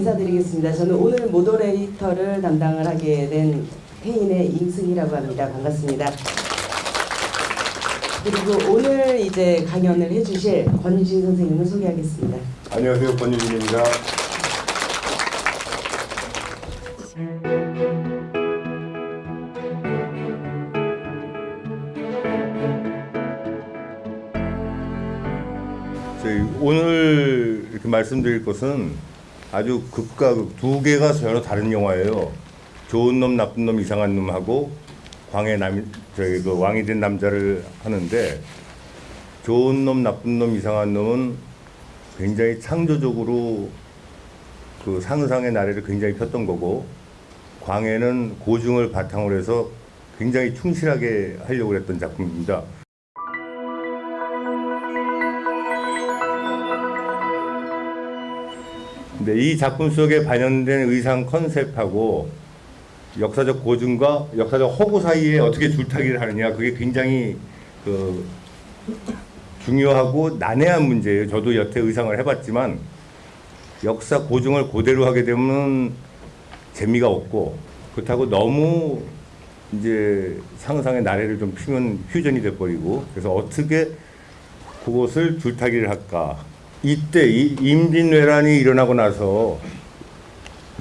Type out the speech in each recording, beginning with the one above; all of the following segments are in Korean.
인사드리겠습니다. 저는 오늘 모더레이터를 담당을 하게 된 태인의 임승희라고 합니다. 반갑습니다. 그리고 오늘 이제 강연을 해주실 권유진 선생님을 소개하겠습니다. 안녕하세요 권유진입니다. 오늘 이렇게 말씀드릴 것은 아주 극과 극 두 개가 전혀 다른 영화예요. 좋은 놈 나쁜 놈 이상한 놈하고 광의 남 저희 그 왕이 된 남자를 하는데 좋은 놈 나쁜 놈 이상한 놈은 굉장히 창조적으로 그 상상의 나래를 굉장히 폈던 거고 광해는 고증을 바탕으로 해서 굉장히 충실하게 하려고 했던 작품입니다. 근데 이 작품 속에 반영된 의상 컨셉하고 역사적 고증과 역사적 허구 사이에 어떻게 줄타기를 하느냐 그게 굉장히 그 중요하고 난해한 문제예요. 저도 여태 의상을 해봤지만 역사 고증을 그대로 하게 되면 재미가 없고 그렇다고 너무 이제 상상의 나래를 좀 피면 휴전이 돼버리고 그래서 어떻게 그것을 줄타기를 할까 이때 이 임진왜란이 일어나고 나서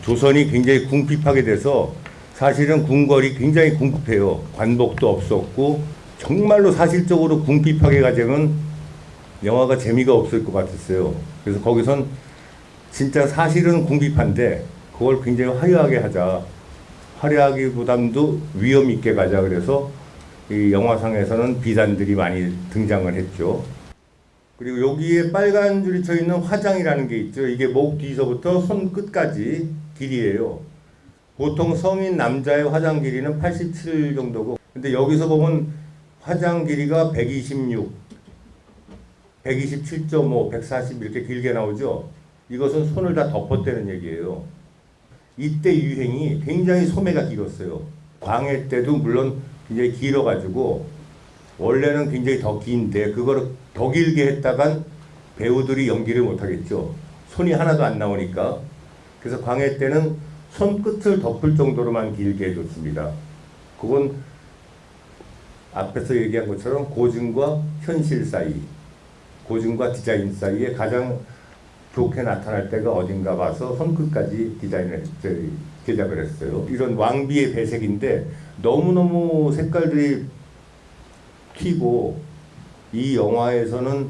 조선이 굉장히 궁핍하게 돼서 사실은 궁궐이 굉장히 궁핍해요. 관복도 없었고 정말로 사실적으로 궁핍하게 가자면 영화가 재미가 없을 것 같았어요. 그래서 거기선 진짜 사실은 궁핍한데 그걸 굉장히 화려하게 하자. 화려하기보담도 위험 있게 가자. 그래서 이 영화상에서는 비단들이 많이 등장을 했죠. 그리고 여기에 빨간 줄이 쳐 있는 화장이라는 게 있죠. 이게 목 뒤서부터 손 끝까지 길이에요. 보통 성인 남자의 화장 길이는 87 정도고 근데 여기서 보면 화장 길이가 126, 127.5, 140 이렇게 길게 나오죠. 이것은 손을 다 덮었다는 얘기예요. 이때 유행이 굉장히 소매가 길었어요. 광해 때도 물론 굉장히 길어가지고 원래는 굉장히 더 긴데 그거를 더 길게 했다간 배우들이 연기를 못하겠죠. 손이 하나도 안 나오니까. 그래서 광해 때는 손끝을 덮을 정도로만 길게 해줬습니다. 그건 앞에서 얘기한 것처럼 고증과 현실 사이, 고증과 디자인 사이에 가장 좋게 나타날 때가 어딘가 봐서 손끝까지 디자인을 제작을 했어요. 이런 왕비의 배색인데 너무너무 색깔들이 튀고 이 영화에서는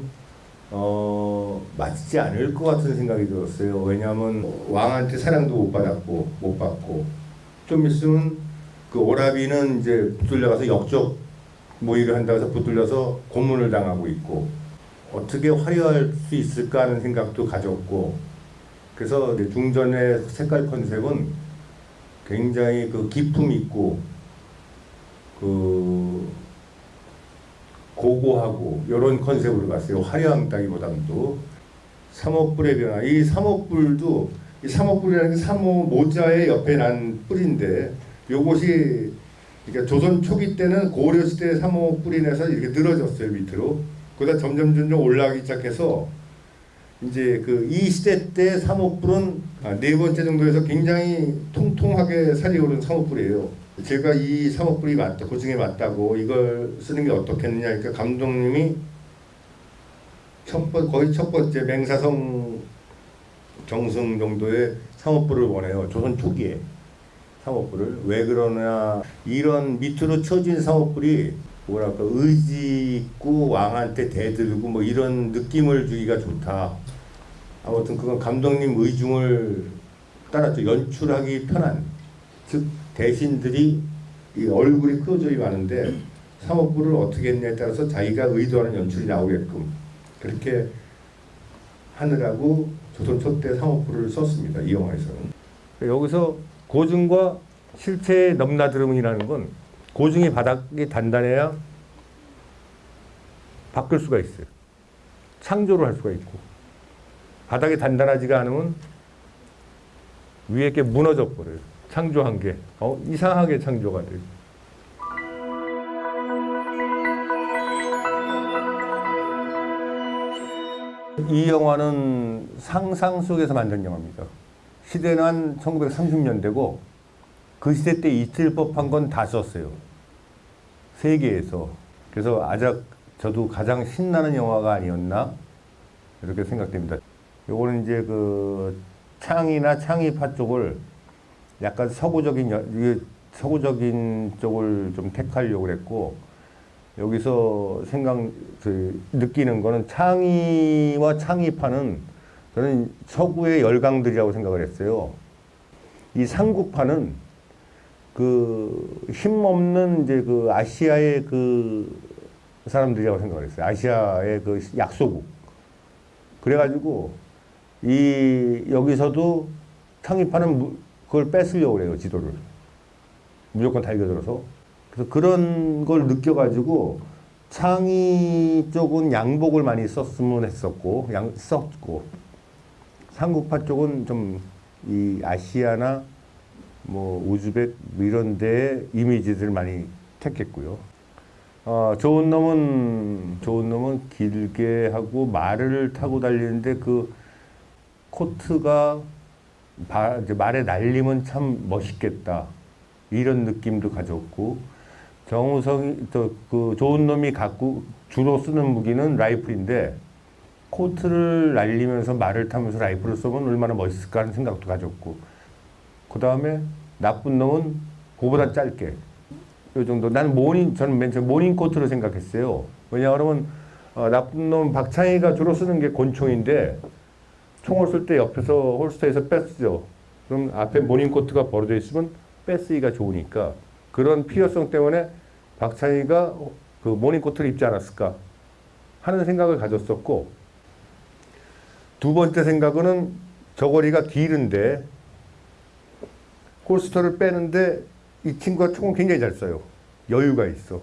어, 맞지 않을 것 같은 생각이 들었어요. 왜냐하면 왕한테 사랑도 못 받았고 못 받고. 좀 있으면 그 오라비는 이제 붙들려가서 역적 모의를 한다고 해서 붙들려서 고문을 당하고 있고. 어떻게 화려할 수 있을까 하는 생각도 가졌고. 그래서 중전의 색깔 컨셉은 굉장히 그 기품 있고 그 고고하고 이런 컨셉으로 갔어요. 화려한 따기보다도 삼호뿔의 변화. 이 삼호뿔도 이 삼호뿔이라는 게 삼호 모자의 옆에 난 뿔인데 요것이 그러니까 조선 초기 때는 고려 시대 삼호 뿔이 내서 이렇게 늘어졌어요 밑으로. 그러다 점점 점점 올라가기 시작해서 이제 그 이 시대 때 삼호뿔은 네 번째 정도에서 굉장히 통통하게 살이 오른 삼호뿔이에요. 제가 이 삼호뿔이 맞다, 고증에 맞다고 이걸 쓰는 게 어떻겠느냐 그러니까 감독님이 첫 번, 거의 첫 번째 맹사성 정승 정도의 삼호뿔을 원해요. 조선 초기에 삼호뿔을 왜 그러냐 이런 밑으로 쳐진 삼호뿔이 뭐랄까 의지 있고 왕한테 대들고 뭐 이런 느낌을 주기가 좋다. 아무튼 그건 감독님 의중을 따랐죠. 연출하기 편한 즉 대신들이 이 얼굴이 크로즈이 많은데 사업부를 어떻게 했냐에 따라서 자기가 의도하는 연출이 나오게끔 그렇게 하느라고 조선 첫때 상업부를 썼습니다. 이 영화에서는. 여기서 고증과 실체의 넘나들음이라는 건 고증이 바닥이 단단해야 바꿀 수가 있어요. 창조를 할 수가 있고 바닥이 단단하지가 않으면 위에 게 무너져 버려요. 창조한 게 어, 이상하게 창조가 돼요. 이 영화는 상상 속에서 만든 영화입니다. 시대는 한 1930년대고 그 시대 때 있을 법한 건 다 썼어요. 세계에서. 그래서 아작 저도 가장 신나는 영화가 아니었나 이렇게 생각됩니다. 요거는 이제 그 창이나 창의파 쪽을 약간 서구적인 서구적인 쪽을 좀 택하려고 그랬고 여기서 생각 그 느끼는 거는 창의와 창의파는 저는 서구의 열강들이라고 생각을 했어요. 이 삼국파는 그 힘없는 이제 그 아시아의 그 사람들이라고 생각을 했어요. 아시아의 그 약소국. 그래가지고 이 여기서도 창의파는 무- 그걸 뺏으려고 그래요 지도를 무조건 달겨들어서 그래서 그런 걸 느껴가지고 창의 쪽은 양복을 많이 썼으면 했었고 양 썼고 삼국파 쪽은 좀 이 아시아나 뭐 우즈벡 뭐 이런 데 이미지들 많이 택했고요. 어, 좋은 놈은 좋은 놈은 길게 하고 말을 타고 달리는데 그 코트가 말에 날리면 참 멋있겠다 이런 느낌도 가졌고 정우성이 또그 좋은 놈이 갖고 주로 쓰는 무기는 라이플인데 코트를 날리면서 말을 타면서 라이플을 쏘면 얼마나 멋있을까 하는 생각도 가졌고 그 다음에 나쁜 놈은 그보다 짧게 요 정도. 나는 모닝 저는 맨 처음 모닝 코트로 생각했어요. 왜냐하면 어, 나쁜 놈 박창희가 주로 쓰는 게 권총인데 총을 쏠 때 옆에서 holster에서 뺐죠. 그럼 앞에 모닝 코트가 벌어져 있으면 빼 쓰기가 좋으니까 그런 필요성 때문에 박창희가 그 모닝 코트를 입지 않았을까 하는 생각을 가졌었고 두 번째 생각은 저고리가 길은데 holster를 빼는데 이 친구가 총을 굉장히 잘 쏴요. 여유가 있어.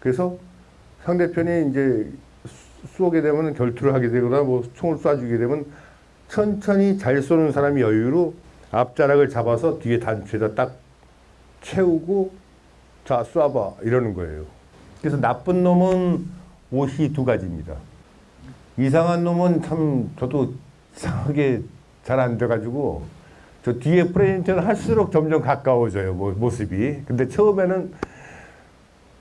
그래서 상대편이 이제 쏘- 쏘게 되면 결투를 하게 되거나 뭐 총을 쏴주게 되면 천천히 잘 쏘는 사람이 여유로 앞자락을 잡아서 뒤에 단추에다 딱 채우고 자 쏴봐 이러는 거예요. 그래서 나쁜 놈은 옷이 두 가지입니다. 이상한 놈은 참 저도 이상하게 잘 안 돼가지고 저 뒤에 프레젠테는 할수록 점점 가까워져요 모- 모습이. 근데 처음에는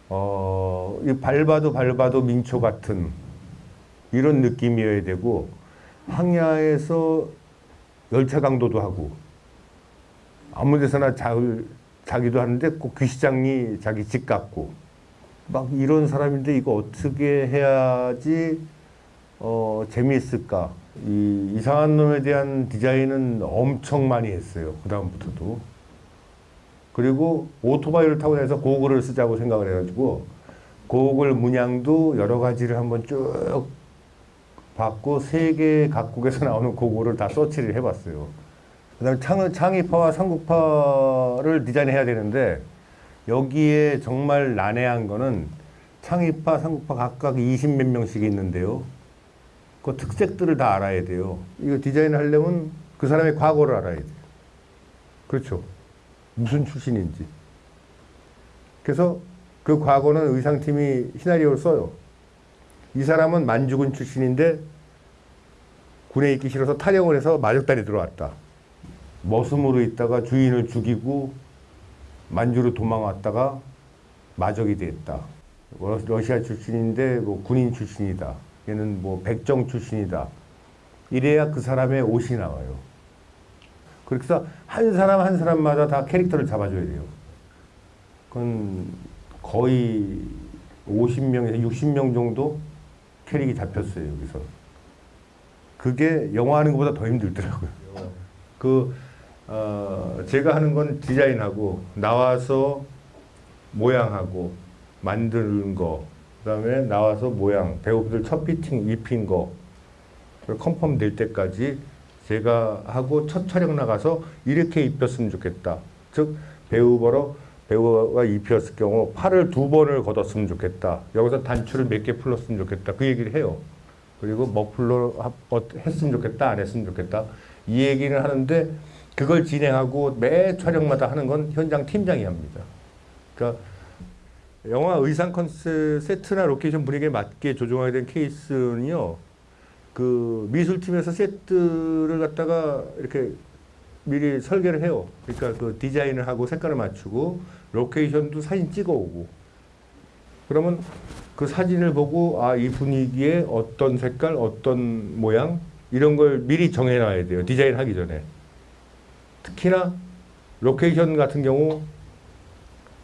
어, 이 밟아도 밟아도 민초 같은 이런 느낌이어야 되고 항야에서 열차 강도도 하고 아무 데서나 자, 자기도 하는데 꼭 귀시장이 자기 집 같고 막 이런 사람인데 이거 어떻게 해야지 어, 재미있을까? 이 이상한 놈에 대한 디자인은 엄청 많이 했어요. 그 다음부터도. 그리고 오토바이를 타고 다녀서 고글을 쓰자고 생각을 해가지고 고글 문양도 여러 가지를 한번 쭉 봤고 세계 각국에서 나오는 고글을 다 서치를 해봤어요. 그 다음에 창, 창의파와 삼국파를 디자인해야 되는데 여기에 정말 난해한 거는 창의파, 삼국파 각각 20몇 명씩 있는데요. 그 특색들을 다 알아야 돼요. 이거 디자인 하려면 그 사람의 과거를 알아야 돼요. 그렇죠. 무슨 출신인지. 그래서 그 과거는 의상팀이 시나리오를 써요. 이 사람은 만주군 출신인데 군에 있기 싫어서 탈영을 해서 마적단에 들어왔다. 머슴으로 있다가 주인을 죽이고 만주로 도망왔다가 마적이 됐다. 러- 러시아 출신인데 뭐 군인 출신이다. 얘는 뭐 백정 출신이다. 이래야 그 사람의 옷이 나와요. 그래서 한 사람 한 사람마다 다 캐릭터를 잡아줘야 돼요. 그건 거의 50명에서 60명 정도 캐릭이 잡혔어요, 여기서. 그게 영화 하는 것보다 더 힘들더라고요. 그, 어, 제가 하는 건 디자인하고, 나와서 모양하고, 만드는 거, 그 다음에 나와서 모양, 배우들 첫 피팅 입힌 거, 그 컨펌 될 때까지 제가 하고 첫 촬영 나가서 이렇게 입혔으면 좋겠다. 즉, 배우 보러 배우가 입혔을 경우 팔을 두 번을 걷었으면 좋겠다. 여기서 단추를 몇 개 풀었으면 좋겠다. 그 얘기를 해요. 그리고 머플러 합- 어, 했으면 좋겠다, 안 했으면 좋겠다. 이 얘기를 하는데 그걸 진행하고 매 촬영마다 하는 건 현장 팀장이 합니다. 그러니까 영화 의상 컨셉 세트나 로케이션 분위기에 맞게 조정하게 된 케이스는요. 그 미술팀에서 세트를 갖다가 이렇게 미리 설계를 해요. 그러니까 그 디자인을 하고 색깔을 맞추고 로케이션도 사진 찍어오고 그러면 그 사진을 보고 아 이 분위기에 어떤 색깔 어떤 모양 이런 걸 미리 정해놔야 돼요. 디자인 하기 전에 특히나 로케이션 같은 경우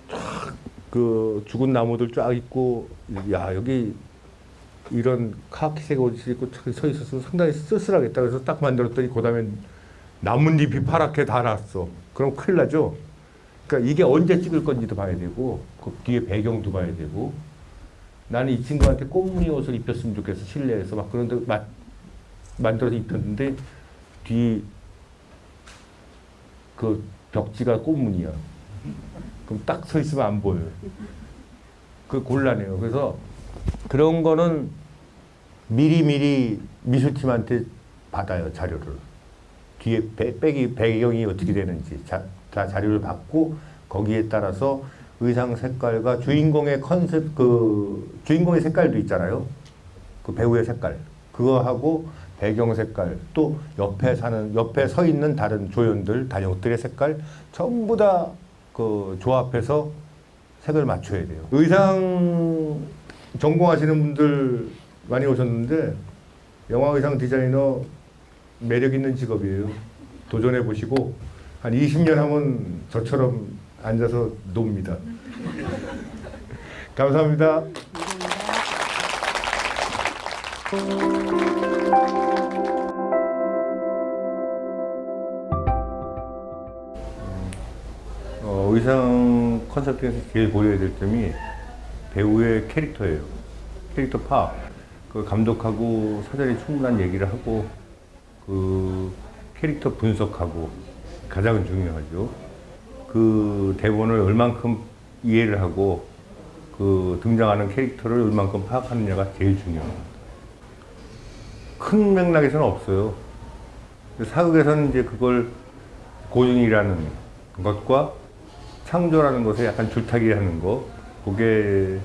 쫙 그 죽은 나무들 쫙 있고 야 여기 이런 카키색 옷을 입고 서 있어서 상당히 쓸쓸하겠다 그래서 딱 만들었더니 그 다음에 나뭇잎이 파랗게 달았어. 그럼 큰일 나죠? 그러니까 이게 언제 찍을 건지도 봐야 되고 그 뒤에 배경도 봐야 되고. 나는 이 친구한테 꽃무늬 옷을 입혔으면 좋겠어 실내에서. 막 그런데 마, 만들어서 입혔는데 뒤 그 벽지가 꽃무늬야. 그럼 딱 서 있으면 안 보여요. 그 곤란해요. 그래서 그런 거는 미리미리 미술팀한테 받아요 자료를 뒤에 배, 배경이 어떻게 되는지 자, 다 자료를 받고 거기에 따라서 의상 색깔과 주인공의 컨셉 그 주인공의 색깔도 있잖아요. 그 배우의 색깔. 그거하고 배경 색깔 또 옆에 사는 옆에 서 있는 다른 조연들 단역들의 색깔 전부 다 그 조합해서 색을 맞춰야 돼요. 의상 전공하시는 분들 많이 오셨는데 영화 의상 디자이너 매력 있는 직업이에요. 도전해 보시고 한 20년 하면 저처럼 앉아서 놉니다. 감사합니다. 어, 의상 컨설팅에서 제일 보여야 될 점이 배우의 캐릭터예요. 캐릭터 파악. 그 감독하고 사전에 충분한 얘기를 하고 그 캐릭터 분석하고 가장 중요하죠. 그 대본을 얼만큼 이해를 하고 그 등장하는 캐릭터를 얼만큼 파악하느냐가 제일 중요합니다. 큰 맥락에서는 없어요. 사극에서는 이제 그걸 고증이라는 것과 창조라는 것에 약간 줄타기 하는 거, 그게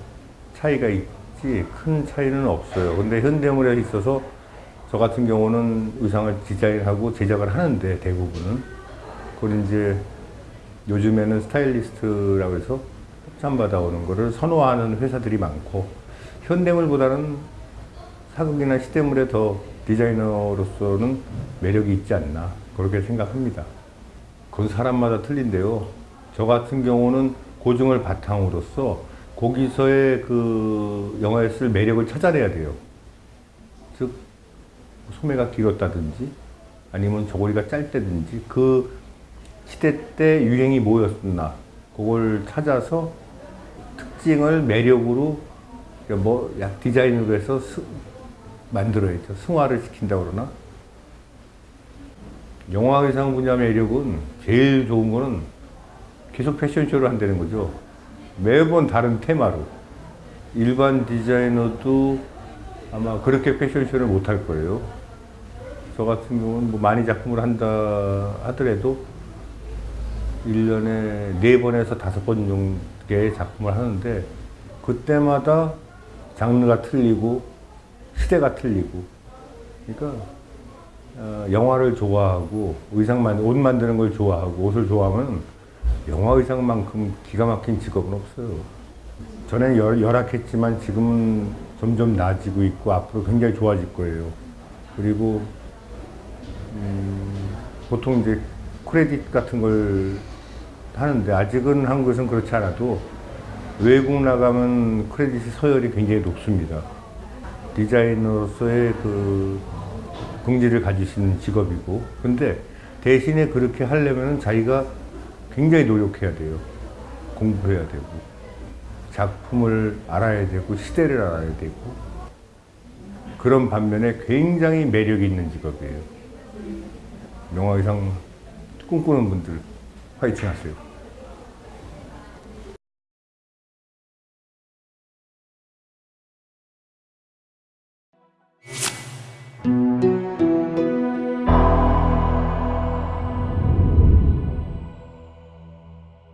차이가 있지 큰 차이는 없어요. 근데 현대물에 있어서 저 같은 경우는 의상을 디자인하고 제작을 하는데 대부분은 그걸 이제 요즘에는 스타일리스트라고 해서 협찬 받아오는 거를 선호하는 회사들이 많고 현대물보다는 사극이나 시대물에 더 디자이너로서는 매력이 있지 않나 그렇게 생각합니다. 그건 사람마다 틀린데요. 저 같은 경우는 고증을 바탕으로서 거기서의 그 영화에 쓸 매력을 찾아내야 돼요. 즉 소매가 길었다든지 아니면 저고리가 짧다든지 그 시대 때 유행이 뭐였나 그걸 찾아서 특징을 매력으로 뭐약 디자인으로 해서 스, 만들어야죠. 승화를 시킨다고 그러나 영화 의상 분야 매력은 제일 좋은 거는 계속 패션쇼를 한다는 거죠. 매번 다른 테마로. 일반 디자이너도 아마 그렇게 패션쇼를 못 할 거예요. 저 같은 경우는 뭐 많이 작품을 한다 하더라도 1년에 4번에서 5번 정도의 작품을 하는데 그때마다 장르가 틀리고 시대가 틀리고 그러니까 어, 영화를 좋아하고 의상 만, 옷 만드는 걸 좋아하고 옷을 좋아하면 영화 의상만큼 기가 막힌 직업은 없어요. 전에 열, 열악했지만 지금은 점점 나아지고 있고 앞으로 굉장히 좋아질 거예요. 그리고 음, 보통 이제 크레딧 같은 걸 하는데 아직은 한국에서는 그렇지 않아도 외국 나가면 크레딧 서열이 굉장히 높습니다. 디자이너로서의 그 긍지를 가지시는 직업이고 근데 대신에 그렇게 하려면 자기가 굉장히 노력해야 돼요. 공부해야 되고 작품을 알아야 되고 시대를 알아야 되고 그런 반면에 굉장히 매력이 있는 직업이에요. 영화 의상 꿈꾸는 분들 화이팅 하세요.